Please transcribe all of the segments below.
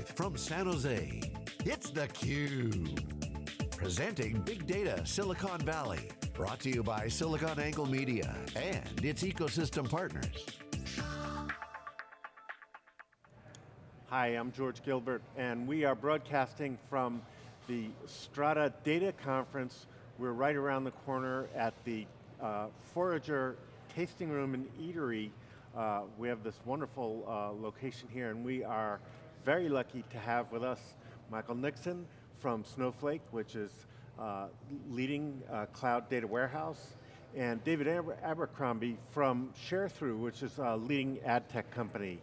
Live from San Jose, it's theCUBE. Presenting Big Data Silicon Valley. Brought to you by SiliconANGLE Media and its ecosystem partners. Hi, I'm George Gilbert, and we are broadcasting from the Strata Data Conference. We're right around the corner at the uh, Forager Tasting Room and Eatery uh, we have this wonderful uh, location here and we are very lucky to have with us Michael Nixon from Snowflake, which is uh, leading uh, cloud data warehouse, and David Aber Abercrombie from ShareThrough, which is a leading ad tech company.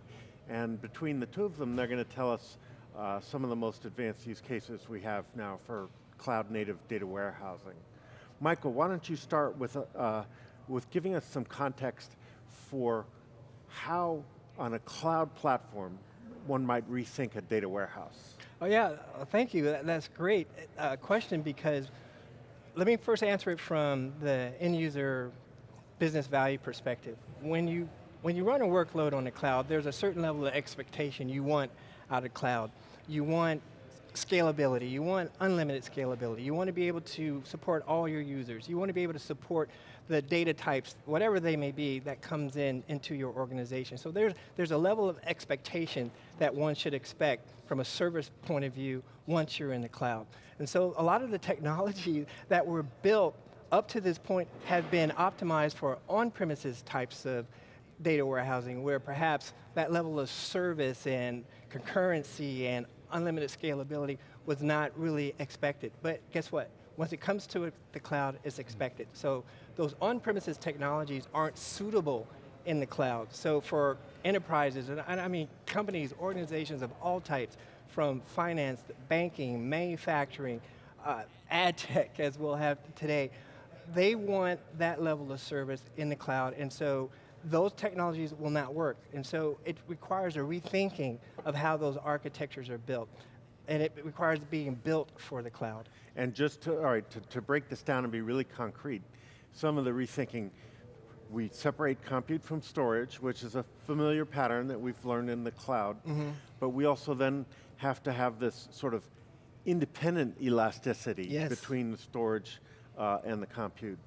And between the two of them, they're going to tell us uh, some of the most advanced use cases we have now for cloud native data warehousing. Michael, why don't you start with, uh, with giving us some context for how, on a cloud platform, one might rethink a data warehouse. Oh yeah, thank you. That's great uh, question because let me first answer it from the end user business value perspective. When you, when you run a workload on the cloud, there's a certain level of expectation you want out of cloud. You want scalability, you want unlimited scalability, you want to be able to support all your users, you want to be able to support the data types, whatever they may be, that comes in into your organization. So there's, there's a level of expectation that one should expect from a service point of view once you're in the cloud. And so a lot of the technology that were built up to this point have been optimized for on-premises types of data warehousing where perhaps that level of service and concurrency and unlimited scalability was not really expected. But guess what? Once it comes to the cloud, it's expected. So those on-premises technologies aren't suitable in the cloud. So for enterprises, and I mean companies, organizations of all types, from finance, banking, manufacturing, uh, ad tech, as we'll have today, they want that level of service in the cloud, and so those technologies will not work. And so it requires a rethinking of how those architectures are built. And it requires being built for the cloud. And just to, all right, to, to break this down and be really concrete, some of the rethinking, we separate compute from storage, which is a familiar pattern that we've learned in the cloud, mm -hmm. but we also then have to have this sort of independent elasticity yes. between the storage uh, and the compute.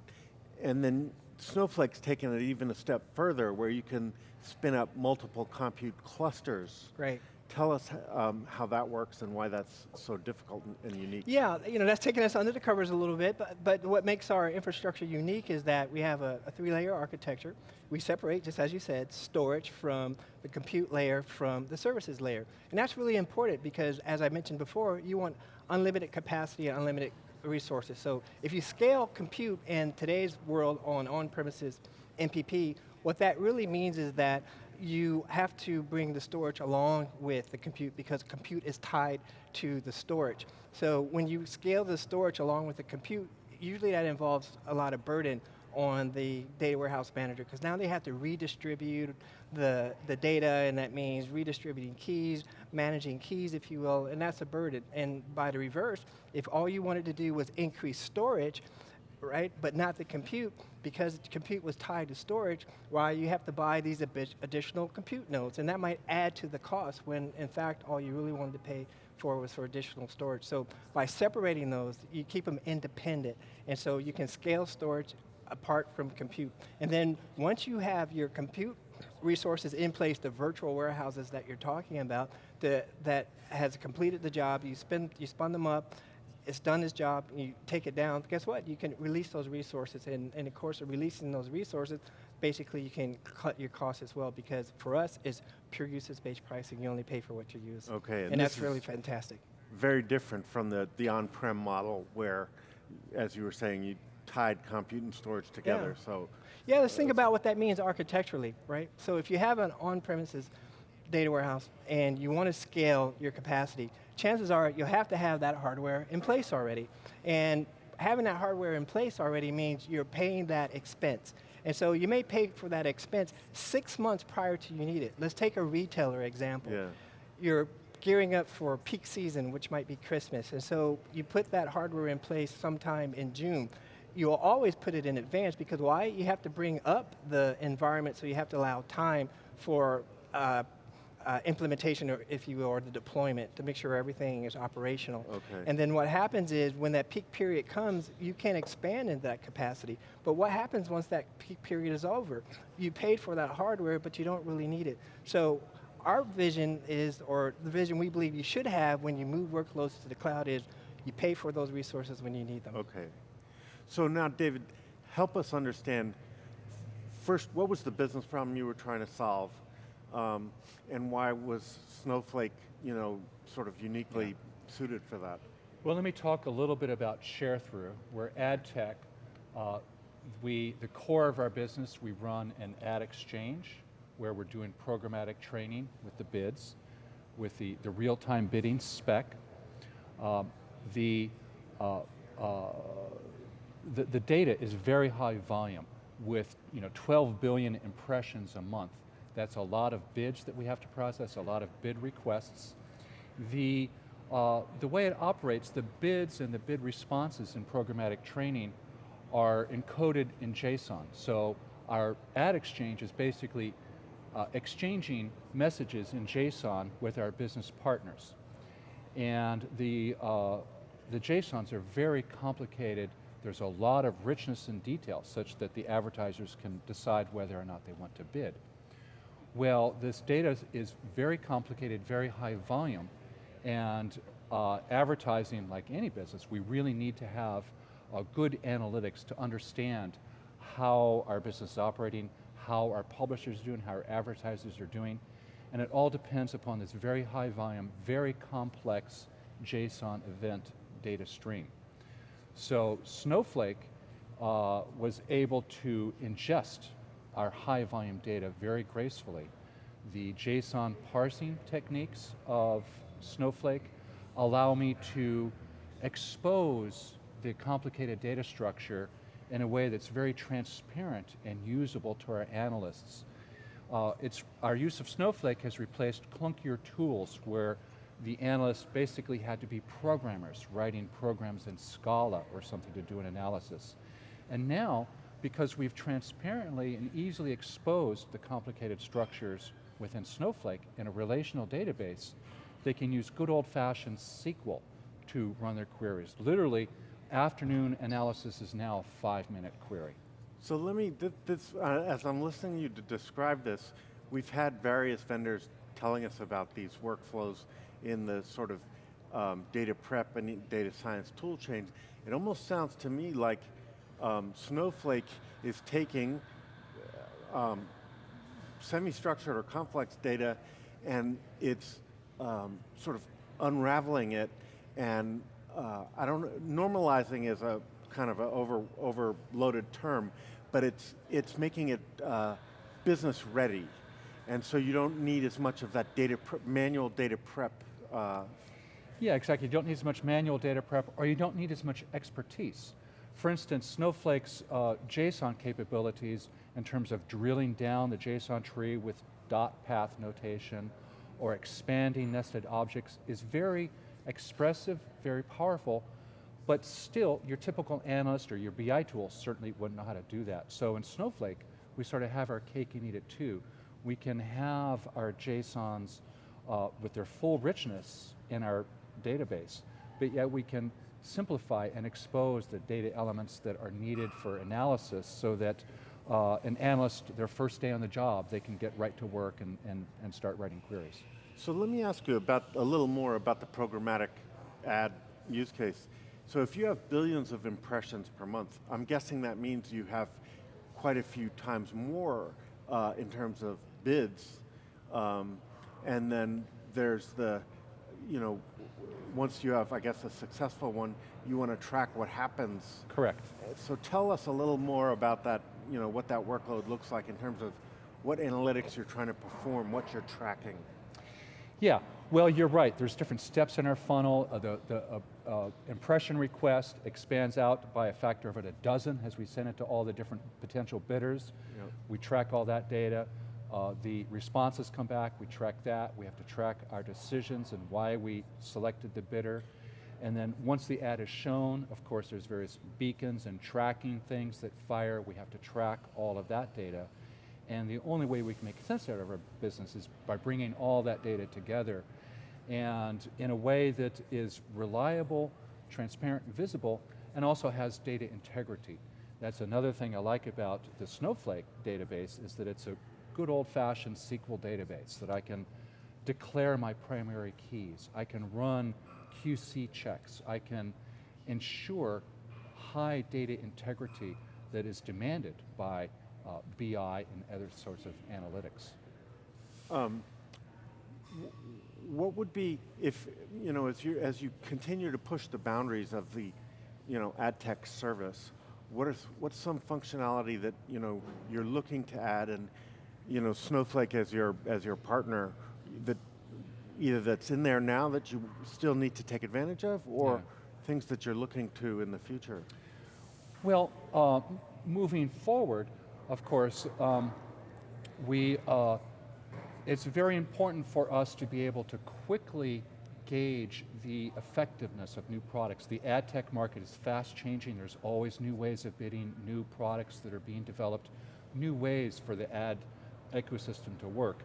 And then Snowflake's taken it even a step further where you can spin up multiple compute clusters. Great. Tell us um, how that works and why that's so difficult and unique. Yeah, you know, that's taking us under the covers a little bit, but, but what makes our infrastructure unique is that we have a, a three-layer architecture. We separate, just as you said, storage from the compute layer from the services layer. And that's really important because, as I mentioned before, you want unlimited capacity and unlimited resources. So if you scale compute in today's world on on-premises MPP, what that really means is that you have to bring the storage along with the compute because compute is tied to the storage. So when you scale the storage along with the compute, usually that involves a lot of burden on the data warehouse manager because now they have to redistribute the, the data and that means redistributing keys, managing keys if you will, and that's a burden. And by the reverse, if all you wanted to do was increase storage, right, but not the compute, because compute was tied to storage, why you have to buy these additional compute nodes, and that might add to the cost when in fact all you really wanted to pay for was for additional storage. So by separating those, you keep them independent, and so you can scale storage apart from compute. And then once you have your compute resources in place, the virtual warehouses that you're talking about, the, that has completed the job, you, spin, you spun them up, it's done its job, you take it down, guess what? You can release those resources, and in the course of releasing those resources, basically you can cut your costs as well, because for us, it's pure usage-based pricing, you only pay for what you use. Okay. And, and that's really fantastic. Very different from the, the on-prem model where, as you were saying, you tied compute and storage together, yeah. so. Yeah, let's think about what that means architecturally, right? So if you have an on-premises data warehouse and you want to scale your capacity, chances are you'll have to have that hardware in place already. And having that hardware in place already means you're paying that expense. And so you may pay for that expense six months prior to you need it. Let's take a retailer example. Yeah. You're gearing up for peak season, which might be Christmas, and so you put that hardware in place sometime in June you'll always put it in advance because why? You have to bring up the environment so you have to allow time for uh, uh, implementation, or if you will, or the deployment to make sure everything is operational. Okay. And then what happens is when that peak period comes, you can expand into that capacity. But what happens once that peak period is over? You paid for that hardware, but you don't really need it. So our vision is, or the vision we believe you should have when you move workloads to the cloud is, you pay for those resources when you need them. Okay. So now, David, help us understand, first, what was the business problem you were trying to solve? Um, and why was Snowflake, you know, sort of uniquely suited for that? Well, let me talk a little bit about Sharethrough. We're ad tech. Uh, we, the core of our business, we run an ad exchange where we're doing programmatic trading with the bids, with the, the real-time bidding spec. Um, the, uh, uh, the, the data is very high volume with you know, 12 billion impressions a month. That's a lot of bids that we have to process, a lot of bid requests. The, uh, the way it operates, the bids and the bid responses in programmatic trading are encoded in JSON. So our ad exchange is basically uh, exchanging messages in JSON with our business partners. And the, uh, the JSONs are very complicated. There's a lot of richness and detail such that the advertisers can decide whether or not they want to bid. Well, this data is very complicated, very high volume, and uh, advertising, like any business, we really need to have uh, good analytics to understand how our business is operating, how our publishers are doing, how our advertisers are doing, and it all depends upon this very high volume, very complex JSON event data stream. So Snowflake uh, was able to ingest our high volume data very gracefully. The JSON parsing techniques of Snowflake allow me to expose the complicated data structure in a way that's very transparent and usable to our analysts. Uh, it's, our use of Snowflake has replaced clunkier tools where the analysts basically had to be programmers, writing programs in Scala or something to do an analysis. And now, because we've transparently and easily exposed the complicated structures within Snowflake in a relational database, they can use good old fashioned SQL to run their queries. Literally, afternoon analysis is now a five minute query. So let me, th this, uh, as I'm listening to you to describe this, we've had various vendors telling us about these workflows in the sort of um, data prep and data science tool chains. It almost sounds to me like um, Snowflake is taking uh, um, semi-structured or complex data and it's um, sort of unraveling it and uh, I don't normalizing is a kind of an over, overloaded term, but it's, it's making it uh, business ready. And so you don't need as much of that data manual data prep. Uh, yeah, exactly. You don't need as much manual data prep, or you don't need as much expertise. For instance, Snowflake's uh, JSON capabilities in terms of drilling down the JSON tree with dot path notation or expanding nested objects is very expressive, very powerful, but still, your typical analyst or your BI tool certainly wouldn't know how to do that. So in Snowflake, we sort of have our cake and eat it too. We can have our JSONs uh, with their full richness in our database, but yet we can simplify and expose the data elements that are needed for analysis so that uh, an analyst, their first day on the job, they can get right to work and, and, and start writing queries. So let me ask you about a little more about the programmatic ad use case. So if you have billions of impressions per month, I'm guessing that means you have quite a few times more uh, in terms of bids. Um, and then there's the, you know, once you have, I guess, a successful one, you want to track what happens. Correct. So tell us a little more about that, you know, what that workload looks like in terms of what analytics you're trying to perform, what you're tracking. Yeah, well you're right, there's different steps in our funnel. Uh, the the uh, uh, impression request expands out by a factor of a dozen as we send it to all the different potential bidders. Yep. We track all that data. Uh, the responses come back, we track that. We have to track our decisions and why we selected the bidder. And then once the ad is shown, of course there's various beacons and tracking things that fire. We have to track all of that data. And the only way we can make sense out of our business is by bringing all that data together and in a way that is reliable, transparent, and visible, and also has data integrity. That's another thing I like about the Snowflake database is that it's a good old-fashioned SQL database that I can declare my primary keys. I can run QC checks. I can ensure high data integrity that is demanded by uh, BI and other sorts of analytics. Um, what would be, if, you know, as you, as you continue to push the boundaries of the, you know, ad tech service, what is, what's some functionality that, you know, you're looking to add and, you know, Snowflake as your, as your partner, that either that's in there now that you still need to take advantage of, or Yeah. things that you're looking to in the future? Well, uh, moving forward, of course, um, we, uh, it's very important for us to be able to quickly gauge the effectiveness of new products. The ad tech market is fast changing. There's always new ways of bidding, new products that are being developed, new ways for the ad ecosystem to work.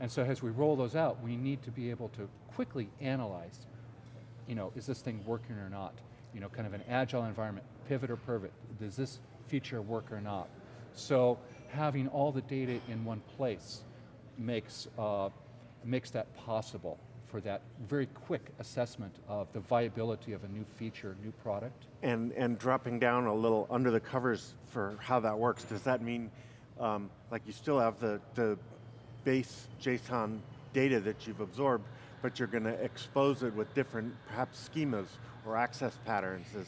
And so as we roll those out, we need to be able to quickly analyze, you know, is this thing working or not? You know, kind of an agile environment, pivot or pivot, does this feature work or not? So having all the data in one place makes, uh, makes that possible for that very quick assessment of the viability of a new feature, new product. And, and dropping down a little under the covers for how that works, does that mean, um, like you still have the, the base JSON data that you've absorbed, but you're going to expose it with different, perhaps schemas or access patterns? Is,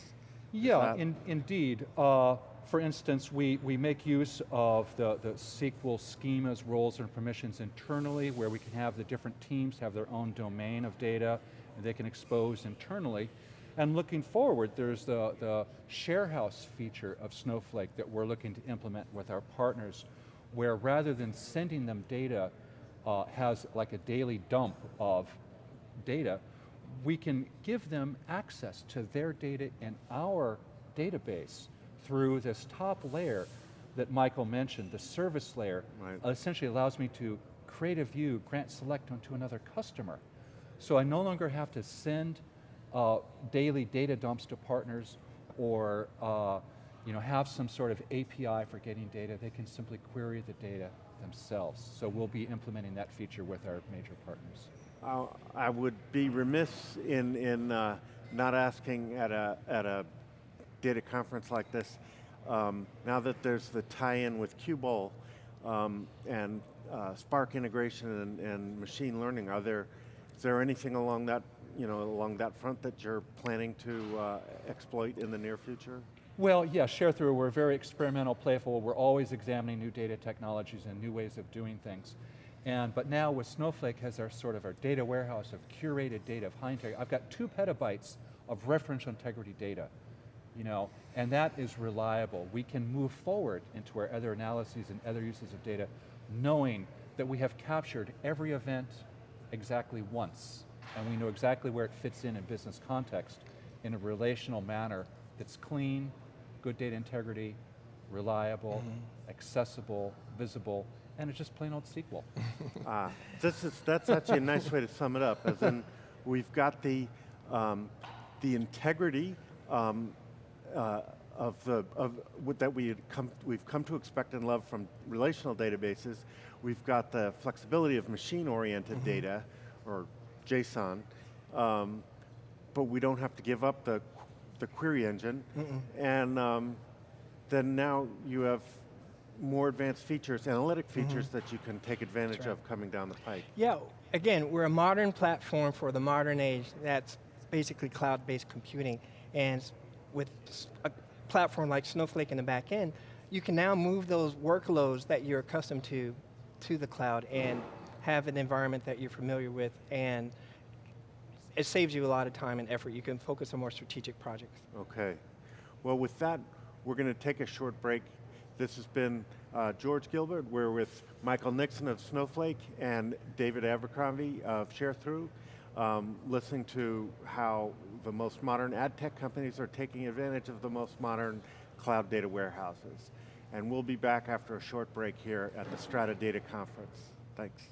Yeah, in, indeed. Uh, for instance, we, we make use of the, the SQL schemas, roles, and permissions internally, where we can have the different teams have their own domain of data, and they can expose internally. And looking forward, there's the, the sharehouse feature of Snowflake that we're looking to implement with our partners, where rather than sending them data, uh, has like a daily dump of data, we can give them access to their data in our database through this top layer that Michael mentioned, the service layer, Right. essentially allows me to create a view, grant select onto another customer. So I no longer have to send uh, daily data dumps to partners or uh, you know, have some sort of API for getting data. They can simply query the data themselves. So we'll be implementing that feature with our major partners. I would be remiss in, in uh, not asking at a, at a data conference like this, um, now that there's the tie-in with Qubole um, and uh, Spark integration and, and machine learning, are there, is there anything along that, you know, along that front that you're planning to uh, exploit in the near future? Well, yeah, Sharethrough, we're very experimental, playful, we're always examining new data technologies and new ways of doing things. And, but now with Snowflake has our sort of our data warehouse of curated data of high integrity. I've got two petabytes of referential integrity data, you know, and that is reliable. We can move forward into our other analyses and other uses of data, knowing that we have captured every event exactly once, and we know exactly where it fits in in business context in a relational manner that's clean, good data integrity, reliable, accessible, visible, and it's just plain old SQL. Ah, this is, that's actually a nice way to sum it up, as in, we've got the, um, the integrity um, uh, of the, of, that we had come, we've come to expect and love from relational databases. We've got the flexibility of machine-oriented data, or JSON, um, but we don't have to give up the, the query engine. And um, then now you have more advanced features, analytic features that you can take advantage right. of coming down the pike. Yeah, again, we're a modern platform for the modern age that's basically cloud-based computing. And with a platform like Snowflake in the back end, you can now move those workloads that you're accustomed to to the cloud and have an environment that you're familiar with and it saves you a lot of time and effort. You can focus on more strategic projects. Okay. Well, with that, we're going to take a short break. This has been uh, George Gilbert. We're with Michael Nixon of Snowflake and David Abercrombie of ShareThrough, um, listening to how the most modern ad tech companies are taking advantage of the most modern cloud data warehouses. And we'll be back after a short break here at the Strata Data Conference. Thanks.